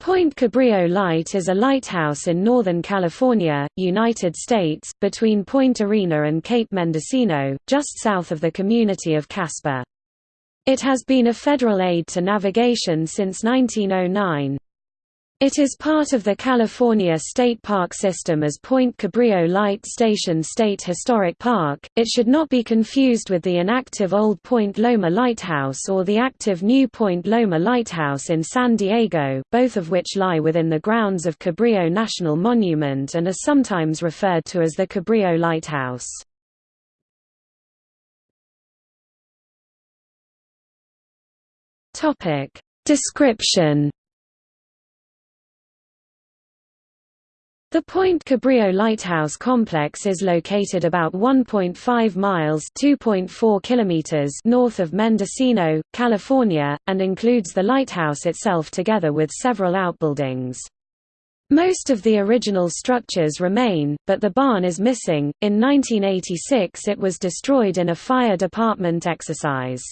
Point Cabrillo Light is a lighthouse in Northern California, United States, between Point Arena and Cape Mendocino, just south of the community of Caspar. It has been a federal aid to navigation since 1909. It is part of the California State Park system as Point Cabrillo Light Station State Historic Park. It should not be confused with the inactive old Point Loma Lighthouse or the active new Point Loma Lighthouse in San Diego, both of which lie within the grounds of Cabrillo National Monument and are sometimes referred to as the Cabrillo Lighthouse. Topic: Description The Point Cabrillo Lighthouse Complex is located about 1.5 miles (2.4 kilometers) north of Mendocino, California, and includes the lighthouse itself together with several outbuildings. Most of the original structures remain, but the barn is missing. In 1986 it was destroyed in a fire department exercise.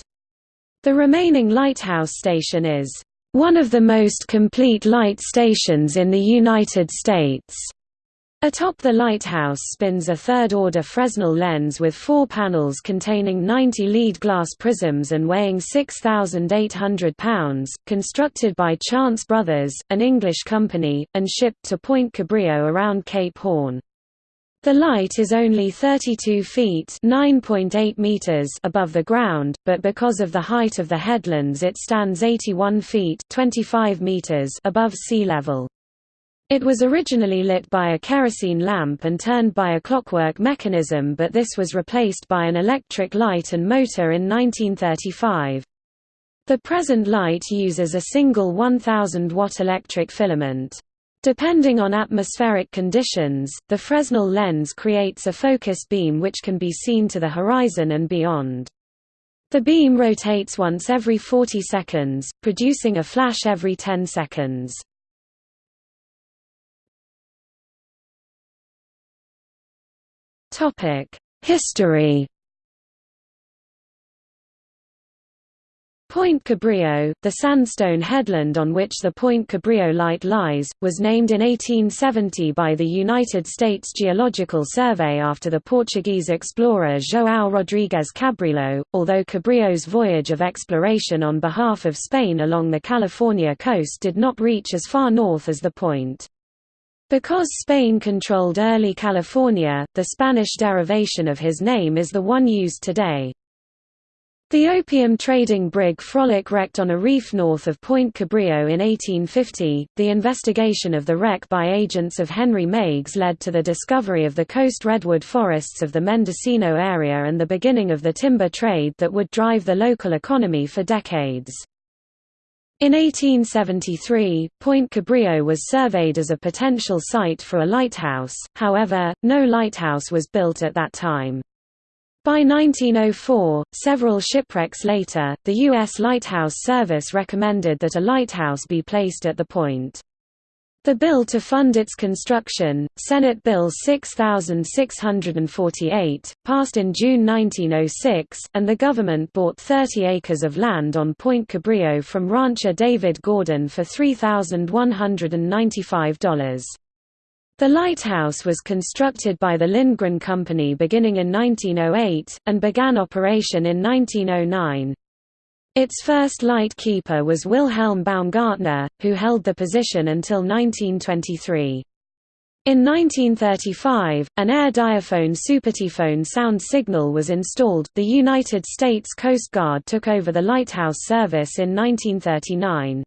The remaining lighthouse station is one of the most complete light stations in the United States. Atop the lighthouse spins a third-order Fresnel lens with four panels containing 90 lead glass prisms and weighing 6,800 pounds, constructed by Chance Brothers, an English company, and shipped to Point Cabrillo around Cape Horn. The light is only 32 feet meters above the ground, but because of the height of the headlands it stands 81 feet 25 meters above sea level. It was originally lit by a kerosene lamp and turned by a clockwork mechanism but this was replaced by an electric light and motor in 1935. The present light uses a single 1000 watt electric filament. Depending on atmospheric conditions, the Fresnel lens creates a focus beam which can be seen to the horizon and beyond. The beam rotates once every 40 seconds, producing a flash every 10 seconds. History Point Cabrillo, the sandstone headland on which the Point Cabrillo light lies, was named in 1870 by the United States Geological Survey after the Portuguese explorer João Rodrigues Cabrillo, although Cabrillo's voyage of exploration on behalf of Spain along the California coast did not reach as far north as the point. Because Spain controlled early California, the Spanish derivation of his name is the one used today. The opium trading brig Frolic wrecked on a reef north of Point Cabrillo in 1850. The investigation of the wreck by agents of Henry Meiggs led to the discovery of the coast redwood forests of the Mendocino area and the beginning of the timber trade that would drive the local economy for decades. In 1873, Point Cabrillo was surveyed as a potential site for a lighthouse, however, no lighthouse was built at that time. By 1904, several shipwrecks later, the U.S. Lighthouse Service recommended that a lighthouse be placed at the point. The bill to fund its construction, Senate Bill 6648, passed in June 1906, and the government bought 30 acres of land on Point Cabrillo from rancher David Gordon for $3,195. The lighthouse was constructed by the Lindgren Company beginning in 1908, and began operation in 1909. Its first light keeper was Wilhelm Baumgartner, who held the position until 1923. In 1935, an air diaphone supertyphone sound signal was installed. The United States Coast Guard took over the lighthouse service in 1939.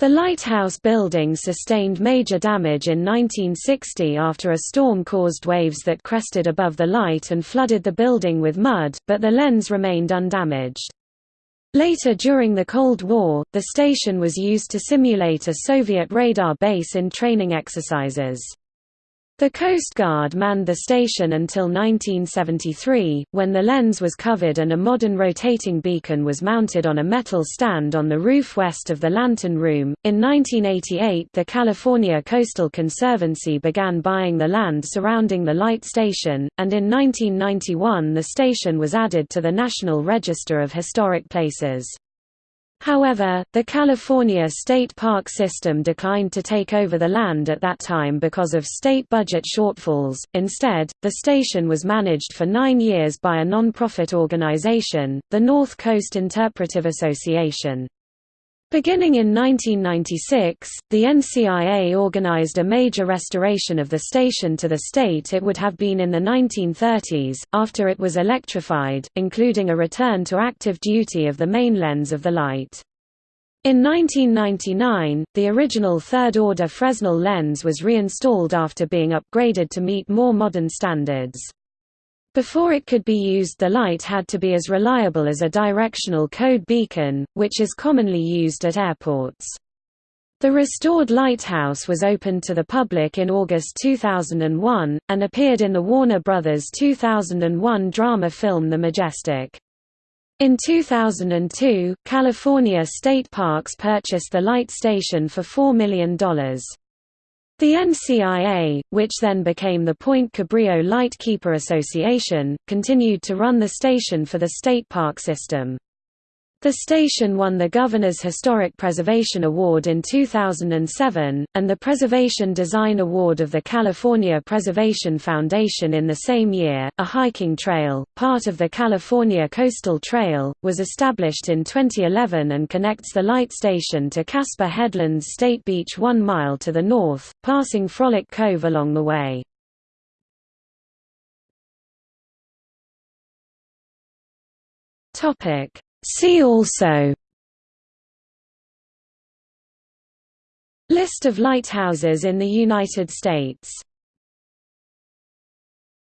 The lighthouse building sustained major damage in 1960 after a storm caused waves that crested above the light and flooded the building with mud, but the lens remained undamaged. Later during the Cold War, the station was used to simulate a Soviet radar base in training exercises. The Coast Guard manned the station until 1973, when the lens was covered and a modern rotating beacon was mounted on a metal stand on the roof west of the lantern room. In 1988, the California Coastal Conservancy began buying the land surrounding the light station, and in 1991 the station was added to the National Register of Historic Places. However, the California State Park System declined to take over the land at that time because of state budget shortfalls. Instead, the station was managed for nine years by a non-profit organization, the North Coast Interpretive Association. Beginning in 1996, the NCIA organized a major restoration of the station to the state it would have been in the 1930s, after it was electrified, including a return to active duty of the main lens of the light. In 1999, the original third-order Fresnel lens was reinstalled after being upgraded to meet more modern standards. Before it could be used the light had to be as reliable as a directional code beacon, which is commonly used at airports. The restored lighthouse was opened to the public in August 2001, and appeared in the Warner Bros. 2001 drama film The Majestic. In 2002, California State Parks purchased the light station for $4 million. The NCIA, which then became the Point Cabrillo Lightkeeper Association, continued to run the station for the state park system. The station won the Governor's Historic Preservation Award in 2007, and the Preservation Design Award of the California Preservation Foundation in the same year. A hiking trail, part of the California Coastal Trail, was established in 2011 and connects the light station to Caspar Headlands State Beach one mile to the north, passing Frolic Cove along the way. Topic See also List of lighthouses in the United States